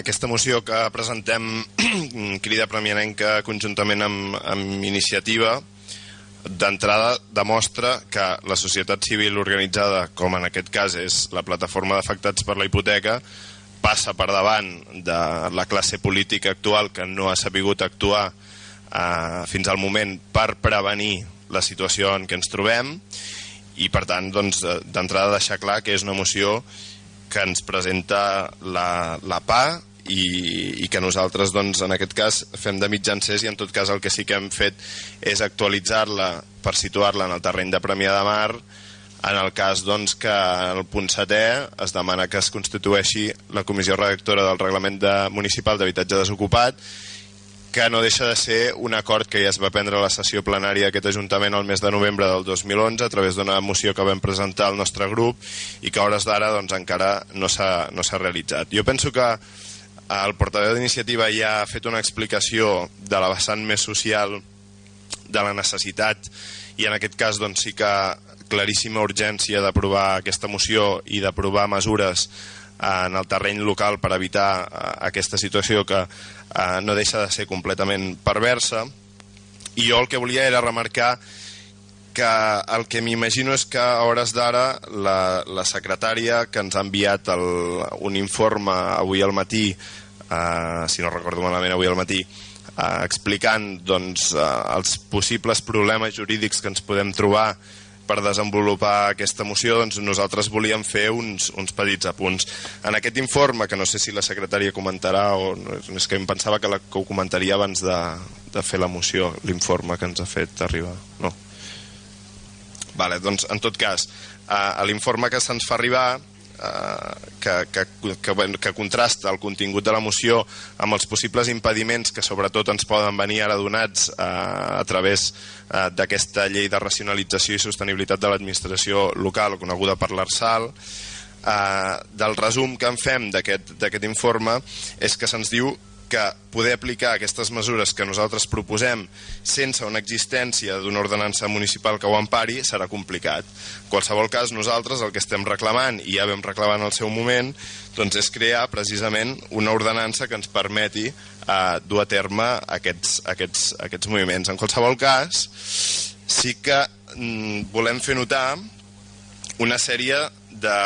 Aquesta moció que presentem crida premianenca conjuntament amb, amb iniciativa d'entrada demostra que la societat civil organitzada, com en aquest cas és la plataforma d'afectats per la hipoteca, passa per davant de la classe política actual que no ha sapigut actuar eh, fins al moment per prevenir la situació en què ens trobem i per tant doncs, d'entrada deixar clar que és una moció que ens presenta la, la PA i, i que nosaltres doncs, en aquest cas fem de mitjancers i en tot cas el que sí que hem fet és actualitzar-la per situar-la en el terreny de Premià de Mar en el cas doncs, que en el punt setè es demana que es constitueixi la comissió redactora del Reglament de Municipal d'Habitatge Desocupat que no deixa de ser un acord que ja es va prendre a la sessió plenària d'aquest Ajuntament el mes de novembre del 2011 a través d'una moció que vam presentar al nostre grup i que a hores d'ara doncs, encara no s'ha no realitzat. Jo penso que el portaveu d'iniciativa ja ha fet una explicació de la vessant més social de la necessitat i en aquest cas doncs, sí que claríssima urgència d'aprovar aquesta moció i d'aprovar mesures en el terreny local per evitar eh, aquesta situació que eh, no deixa de ser completament perversa. I jo el que volia era remarcar que el que m'imagino és que a hores d'ara la, la secretària que ens ha enviat el, un informe avui al matí, eh, si no recordo malament avui al matí, eh, explicant doncs, eh, els possibles problemes jurídics que ens podem trobar per desenvolupar aquesta moció doncs nosaltres volíem fer uns, uns petits apunts. En aquest informe, que no sé si la secretària comentarà o és que em pensava que, la, que ho comentaria abans de, de fer la moció, l'informe que ens ha fet arribar. No. Vale, doncs, en tot cas, a l'informe que se'ns fa arribar Eh, que, que, que, que contrasta el contingut de la moció amb els possibles impediments que sobretot ens poden venir ara donats eh, a través eh, d'aquesta llei de racionalització i sostenibilitat de l'administració local coneguda per l'ARSAL eh, del resum que en fem d'aquest informe és que se'ns diu que poder aplicar aquestes mesures que nosaltres proposem sense una existència d'una ordenança municipal que ho empari serà complicat. En qualsevol cas, nosaltres el que estem reclamant, i ja vam reclamar en el seu moment, doncs és crear precisament una ordenança que ens permeti eh, dur a terme aquests, aquests, aquests moviments. En qualsevol cas, sí que mm, volem fer notar una sèrie de,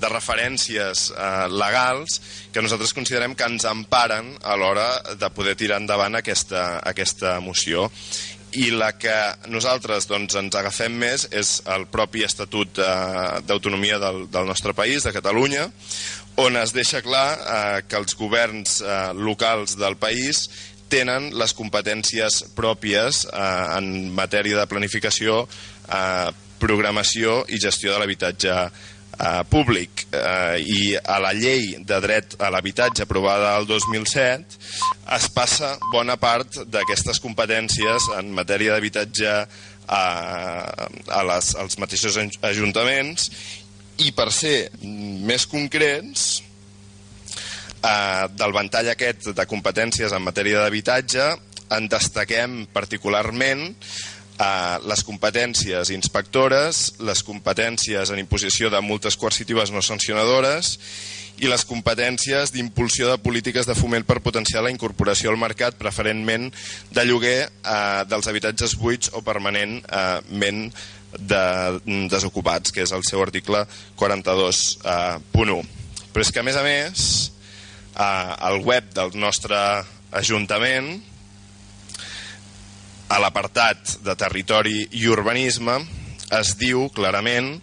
de referències eh, legals que nosaltres considerem que ens emparen a l'hora de poder tirar endavant aquesta, aquesta moció. I la que nosaltres doncs, ens agafem més és el propi Estatut eh, d'Autonomia del, del nostre país, de Catalunya, on es deixa clar eh, que els governs eh, locals del país tenen les competències pròpies eh, en matèria de planificació, eh, programació i gestió de l'habitatge eh, públic eh, i a la llei de dret a l'habitatge aprovada el 2007 es passa bona part d'aquestes competències en matèria d'habitatge a, a les, als mateixos ajuntaments i per ser més concrets eh, del ventall aquest de competències en matèria d'habitatge en destaquem particularment eh, les competències inspectores, les competències en imposició de multes coercitives no sancionadores i les competències d'impulsió de polítiques de foment per potenciar la incorporació al mercat, preferentment de lloguer eh, dels habitatges buits o permanentment de, desocupats, que és el seu article 42.1. Eh, Però és que, a més a més, eh, el web del nostre Ajuntament a l'apartat de territori i urbanisme es diu clarament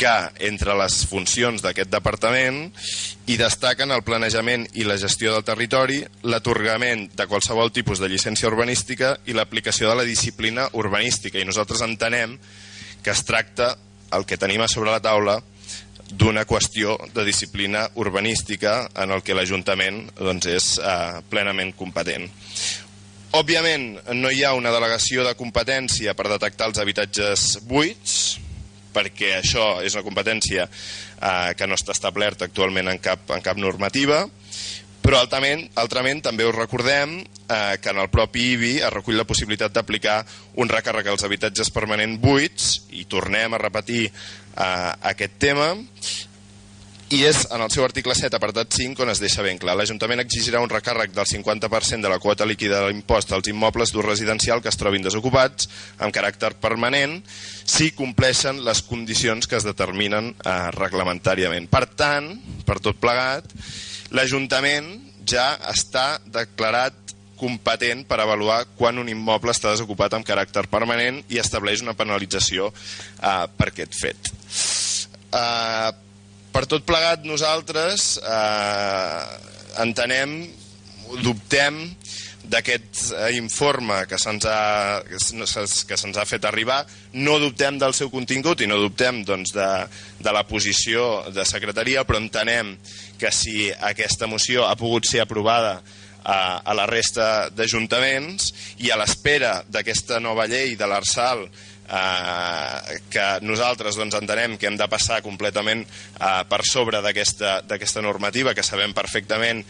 que entre les funcions d'aquest departament hi destaquen el planejament i la gestió del territori, l'atorgament de qualsevol tipus de llicència urbanística i l'aplicació de la disciplina urbanística. I nosaltres entenem que es tracta, el que tenim a sobre la taula, d'una qüestió de disciplina urbanística en el que l'Ajuntament doncs, és eh, plenament competent. Òbviament, no hi ha una delegació de competència per detectar els habitatges buits, perquè això és una competència eh, que no està establerta actualment en cap, en cap normativa, però altrament, altrament també us recordem eh, que en el propi IBI es recull la possibilitat d'aplicar un recàrrec als habitatges permanents buits, i tornem a repetir eh, aquest tema, i és en el seu article 7, apartat 5, on es deixa ben clar. L'Ajuntament exigirà un recàrrec del 50% de la quota líquida de l'impost als immobles d'ús residencial que es trobin desocupats amb caràcter permanent si compleixen les condicions que es determinen eh, reglamentàriament. Per tant, per tot plegat, l'Ajuntament ja està declarat competent per avaluar quan un immoble està desocupat amb caràcter permanent i estableix una penalització eh, per aquest fet. Eh, per tot plegat nosaltres eh, entenem, dubtem d'aquest eh, informe que se'ns ha, que se'ns ha fet arribar, no dubtem del seu contingut i no dubtem doncs, de, de la posició de secretaria, però entenem que si aquesta moció ha pogut ser aprovada a, a la resta d'ajuntaments i a l'espera d'aquesta nova llei de l'Arsal eh, que nosaltres doncs, entenem que hem de passar completament eh, per sobre d'aquesta normativa que sabem perfectament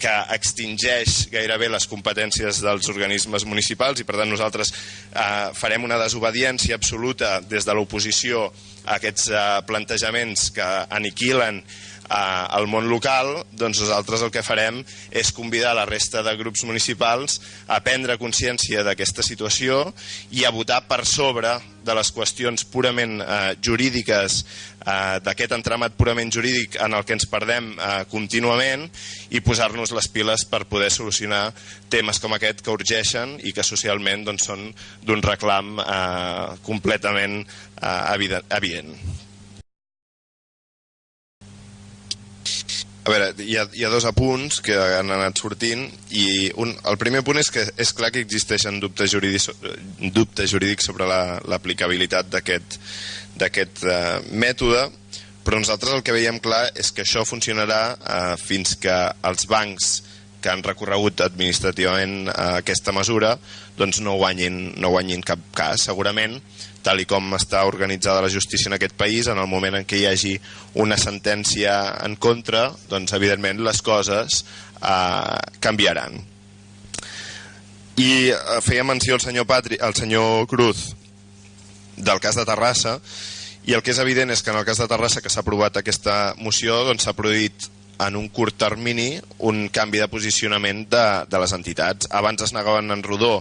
que extingeix gairebé les competències dels organismes municipals i per tant nosaltres eh, farem una desobediència absoluta des de l'oposició a aquests eh, plantejaments que aniquilen al món local, doncs nosaltres el que farem és convidar la resta de grups municipals a prendre consciència d'aquesta situació i a votar per sobre de les qüestions purament eh, jurídiques, eh, d'aquest entramat purament jurídic en el que ens perdem eh, contínuament i posar-nos les piles per poder solucionar temes com aquest que urgeixen i que socialment doncs, són d'un reclam eh, completament eh, evident. A veure, hi ha, hi ha dos apunts que han anat sortint i un, el primer punt és que és clar que existeixen dubtes jurídics, dubtes jurídics sobre l'aplicabilitat la, d'aquest uh, mètode, però nosaltres el que veiem clar és que això funcionarà uh, fins que els bancs que han recorregut administrativament uh, aquesta mesura doncs no guanyin, no guanyin cap cas. Segurament tal i com està organitzada la justícia en aquest país, en el moment en què hi hagi una sentència en contra, doncs evidentment les coses eh, canviaran. I eh, feia menció el senyor, Patri, el senyor Cruz del cas de Terrassa, i el que és evident és que en el cas de Terrassa que s'ha aprovat aquesta moció doncs s'ha produït en un curt termini un canvi de posicionament de, de les entitats. Abans es negaven en rodó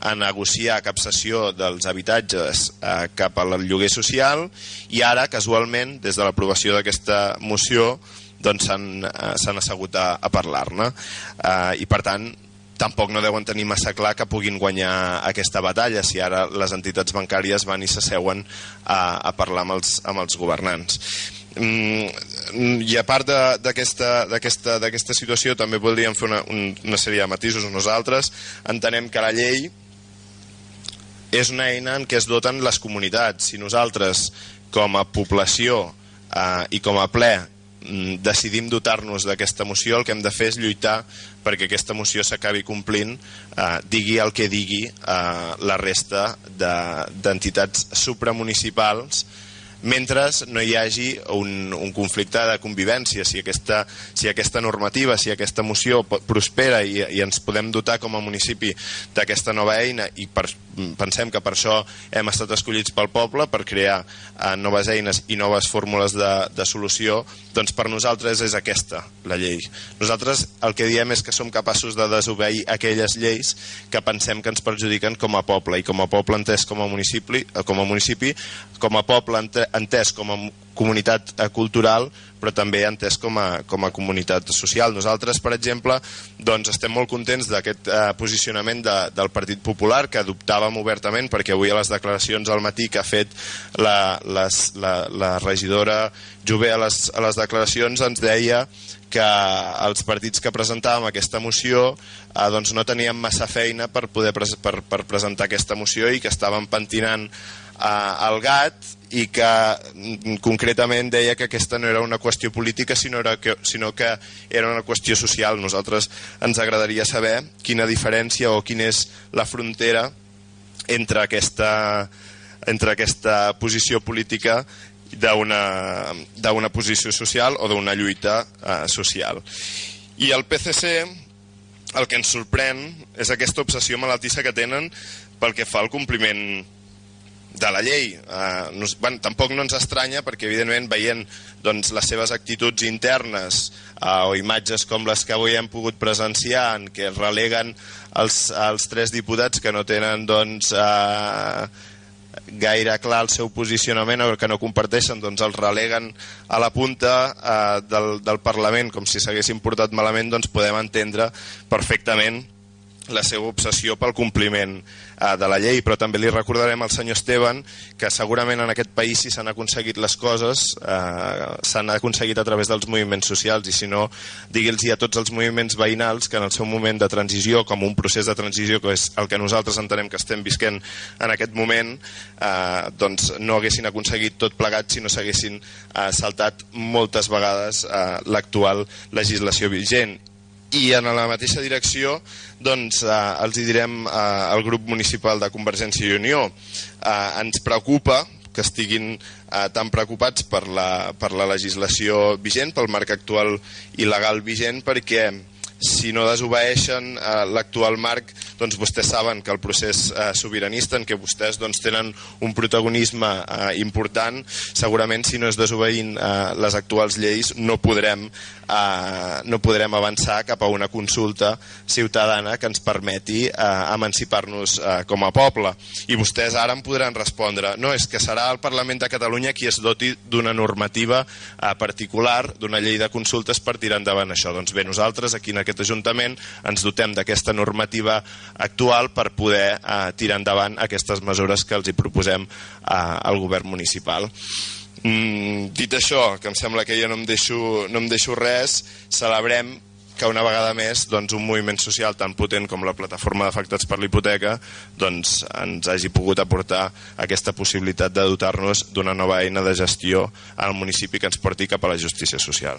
a negociar capsació dels habitatges eh, cap al lloguer social i ara, casualment, des de l'aprovació d'aquesta moció, doncs s'han eh, assegut a, a parlar-ne. Eh, I, per tant, tampoc no deuen tenir massa clar que puguin guanyar aquesta batalla si ara les entitats bancàries van i s'asseuen a, a parlar amb els, amb els governants. Mm, i a part d'aquesta situació també voldríem fer una, una sèrie de matisos nosaltres entenem que la llei és una eina en què es doten les comunitats. Si nosaltres, com a població eh, i com a ple, mm, decidim dotar-nos d'aquesta moció, el que hem de fer és lluitar perquè aquesta moció s'acabi complint, eh, digui el que digui eh, la resta d'entitats de, supramunicipals mentre no hi hagi un, un conflicte de convivència. Si aquesta, si aquesta normativa, si aquesta moció prospera i, i ens podem dotar com a municipi d'aquesta nova eina i per, pensem que per això hem estat escollits pel poble, per crear eh, noves eines i noves fórmules de, de solució, doncs per nosaltres és aquesta la llei. Nosaltres el que diem és que som capaços de desobeir aquelles lleis que pensem que ens perjudiquen com a poble i com a poble entès com a municipi, eh, com a, municipi, com a poble entès com a comunitat eh, cultural però també entès com a, com a comunitat social. Nosaltres, per exemple, doncs estem molt contents d'aquest eh, posicionament de, del Partit Popular, que adoptàvem obertament, perquè avui a les declaracions al matí que ha fet la, les, la, la regidora Jové a les, a les declaracions ens deia que els partits que presentàvem aquesta moció eh, doncs no teníem massa feina per poder pres per, per presentar aquesta moció i que estàvem pentinant el gat i que mm, concretament deia que aquesta no era una qüestió política sinó, era que, sinó que era una qüestió social. Nosaltres ens agradaria saber quina diferència o quina és la frontera entre aquesta, entre aquesta posició política d'una posició social o d'una lluita eh, social. I el PCC el que ens sorprèn és aquesta obsessió malaltissa que tenen pel que fa al compliment de la llei. Eh, no, bueno, tampoc no ens estranya perquè, evidentment, veient doncs, les seves actituds internes eh, o imatges com les que avui hem pogut presenciar en què releguen els, els tres diputats que no tenen doncs, eh, gaire clar el seu posicionament o que no comparteixen, doncs els releguen a la punta eh, del, del Parlament com si s'haguessin portat malament, doncs podem entendre perfectament la seva obsessió pel compliment eh, de la llei, però també li recordarem al senyor Esteban que segurament en aquest país si s'han aconseguit les coses eh, s'han aconseguit a través dels moviments socials i si no, digui'ls a tots els moviments veïnals que en el seu moment de transició, com un procés de transició que és el que nosaltres entenem que estem visquent en aquest moment, eh, doncs no haguessin aconseguit tot plegat si no s'haguessin eh, saltat moltes vegades eh, l'actual legislació vigent i en la mateixa direcció doncs, eh, els hi direm eh, al grup municipal de Convergència i Unió. Eh, ens preocupa que estiguin eh, tan preocupats per la, per la legislació vigent, pel marc actual i legal vigent, perquè si no desobeeixen eh, l'actual marc, doncs vostès saben que el procés eh, sobiranista en què vostès doncs, tenen un protagonisme eh, important, segurament si no es desobeint eh, les actuals lleis no podrem, eh, no podrem avançar cap a una consulta ciutadana que ens permeti eh, emancipar-nos eh, com a poble. I vostès ara em podran respondre, no, és que serà el Parlament de Catalunya qui es doti d'una normativa eh, particular, d'una llei de consultes per tirar endavant això. Doncs bé, nosaltres aquí en aquest aquest Ajuntament ens dotem d'aquesta normativa actual per poder eh, tirar endavant aquestes mesures que els hi proposem eh, al govern municipal. Mm, dit això, que em sembla que ja no em deixo, no em deixo res, celebrem que una vegada més doncs, un moviment social tan potent com la plataforma d'afectats per l'hipoteca doncs, ens hagi pogut aportar aquesta possibilitat de dotar-nos d'una nova eina de gestió al municipi que ens porti cap a la justícia social.